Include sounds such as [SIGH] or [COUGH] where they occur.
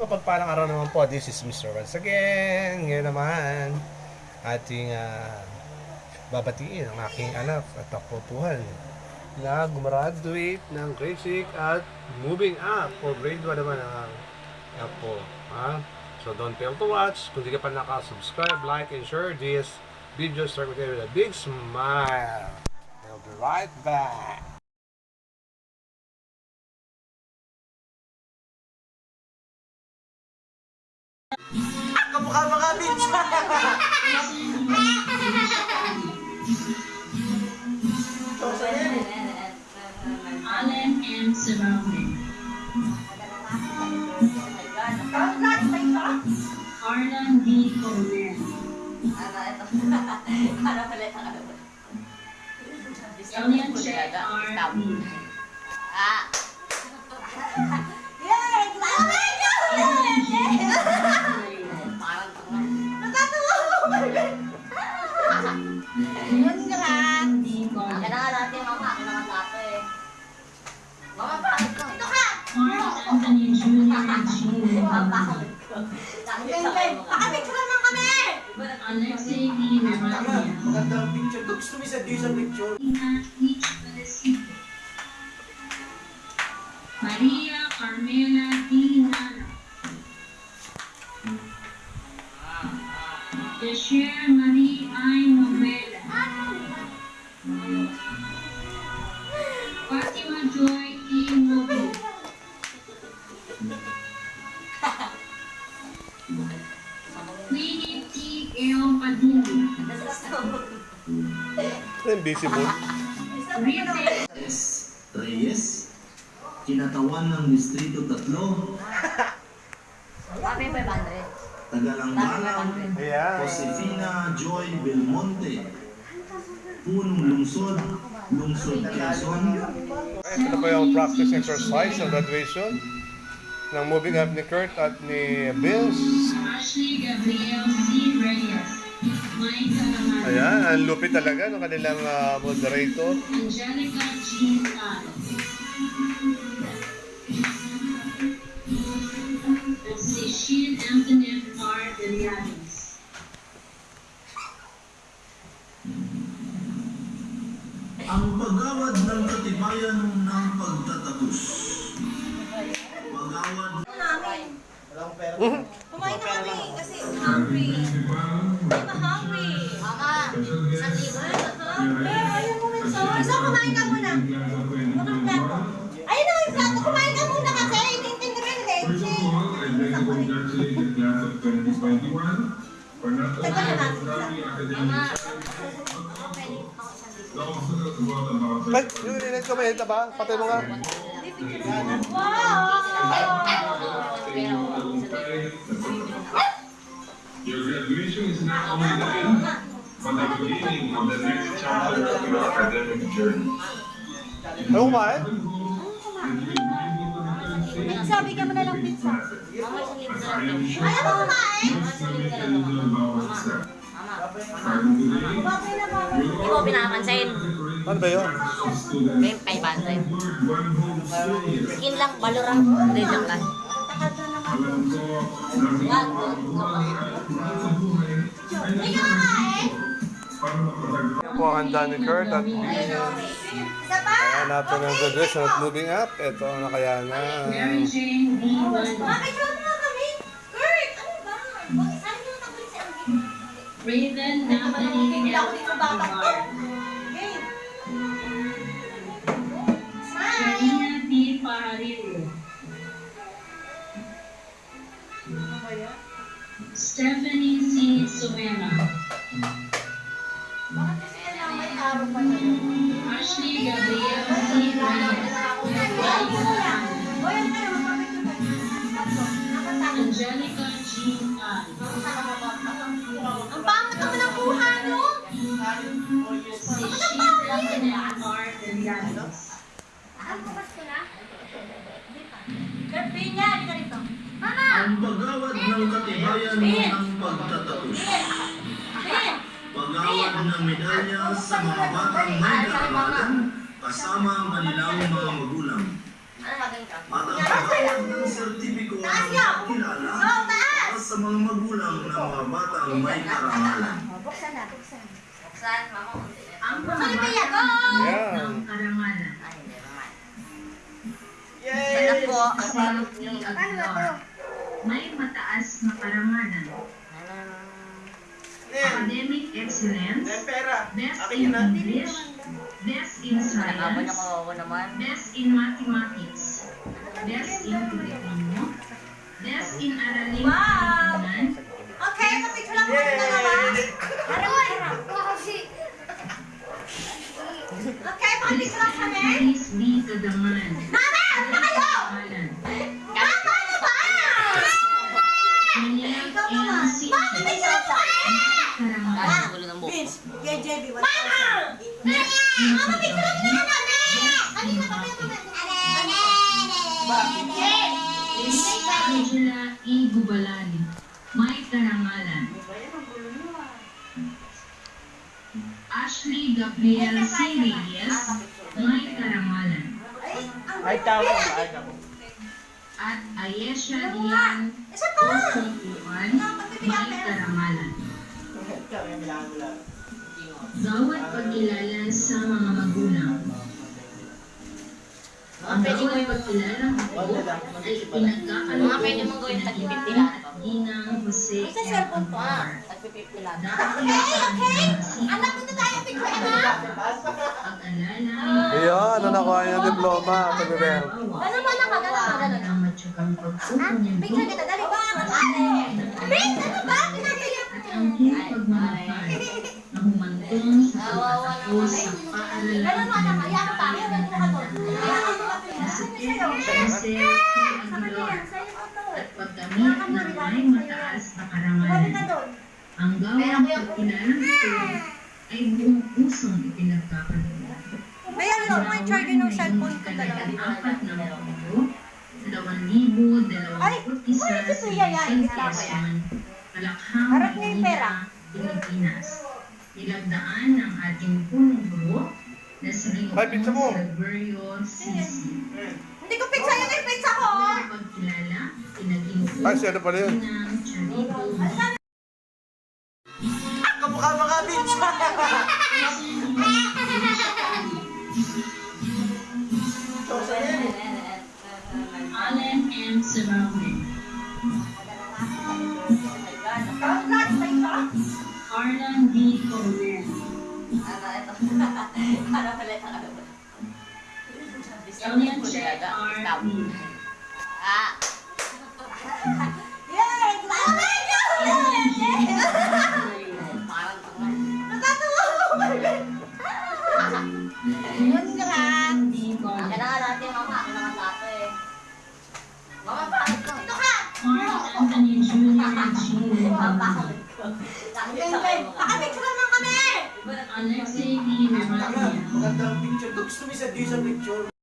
Mapagpalang araw naman po, this is Mr. Once again. Ngayon naman, ating ah, babatiin ang aking anak at kapupuhan na gumraduate ng grade 6 at moving up o grade 1 naman ang anak po. Ha? So don't fail to watch. Kung di ka pa naka-subscribe, like, and share this video, start with a big smile. I'll be right back. Kamukha mga bitch! Allen and surrounding. Arlan D. Coleman. Elian Check R. D. Jr. G. Alexei D. Navarria. Magandang picture. Gusto mo isa sa picture? Maria Carmela D. Nara. Desher Marie I. Novela. Fatima Joy Ito yung visible. Rita S. Reyes, kinatawan ng Distrito 3, Tagalangbalang, Ayan. Josefina Joy Belmonte, Punong Lungsod, Lungsod Quezon, Ito na po yung practice exercise ng graduation ng moving up ni Kurt at ni Vince. Ashley Gabriel C. Reyes. Ayan, ang lupit talaga ng kanilang ah, moderator. Angelica si Shean Antoinette R. Delianes. ang pagawad ng katibayan ng pagtatapos. Pagawad Walang pera. Kumain na kami kasi hungry. I'm Tagal na natin sila. Mama, pwede pa ako isang libo. Ay, yung inilit ko may ba? Patay mo nga. Your graduation is not only the end, but the beginning of the next chapter of your academic journey. Ay, kumain? Pizza, bigyan mo na lang pizza. Mama, na lang. Ayaw mo kumain? Mama, libo na lang. Mama, mama. Bakit na ba? Hindi mo pinapansin. Ano ba yun? May 500. Skin lang, balurang. Hindi, joke lang. Wag, wag, wag. Yan po ang handa ni Kurt at kaya natin ang graduation at moving up. Ito ang. Bakit yun na kami? Kurt, ano ba? Ashley Gabriel C. Reyes. Nakatalo. Angelica G. Tan. Ang pangit naman ang buha, no? Si Sheila R. Delianes. Ang bukas ko na? Gabi niya, di ka rito. Mama! ang pagawad ng katibayan ng pagtatapos. Ben! Pagawad ng medalya sa mga batang may kaalaman kasama ang kanilang mga magulang. Ano pagawad ng sertipiko ng pagkilala sa mga magulang ng mga batang may karangalan. Buksan na, buksan. Buksan, mama. Ang mga batang ng karangalan. Yay! Sana po. May mataas na karangalan. Ano? Academic excellence. nen pera. Best Akin in ah. English. Best in science. naman. Best in mathematics. Best in Filipino. Best in araling Wow! Okay, kapicture lang kami dalawa. Harap, harap. Okay, pakipicture lang kami. Please be to the man. Vince, kay JB, wala Mama! Mama, picture lang kami kami! Kanina kami Angela E. Gubalani. May karangalan. Ashley Gabriel C. Reyes. May karangalan. Ay, tawag. Ay, ako. At Ayesha Dian Isa pa! Osukuan. May karangalan. Bawat pagkilala sa mga magulang. Ang bawat pagkilala ko ay 50 lang. Ginang Jose ko. Tag-50 lang. Dahil Okay, okay! Anak, punta tayo picture, anak! pag-alala Ayun, ano nakuha yung diploma, Sabi Bel. Ano ba na magana ka ganun? ang matyagang Ha? pagpupunyag Picture kita, dali ba? Prince, ano ba? Pinagaya at ang pagmamahal na [LAUGHS] sa pagtatapos sa paaralan Ganun mo, anak, kaya ako tayo, ganun ka doon. na si Jose P. Aguilar at paggamit ng may mataas na karangalan. Ang gawang pagkilala nito ay buong pusong ipinagkakalulan. Kaya ano, may charger ng cellphone ko talaga. Apat na mundo, dalawang libo, dalawang uy, sa yung pera. Manila, Pilipinas. Nilagdaan ng ating punong guro na si pizza mo. Silverio Sisi. Hindi ko pizza yun, yung pizza ko! Pagkilala, pinag-inuupo Ay, si ano pala yun? ng Charito Kamukha mga yan. [LAUGHS] Allen M. Sarawin. Elian Che R. Stop. Ah! Yun nga. Nga natin, mama. Naman ato eh. Mama, bakit ko? Ito ka! Mama, bakit ko? Mga. Pakapicture lang kami! Revilla. magandang picture. Gusto mo sa picture.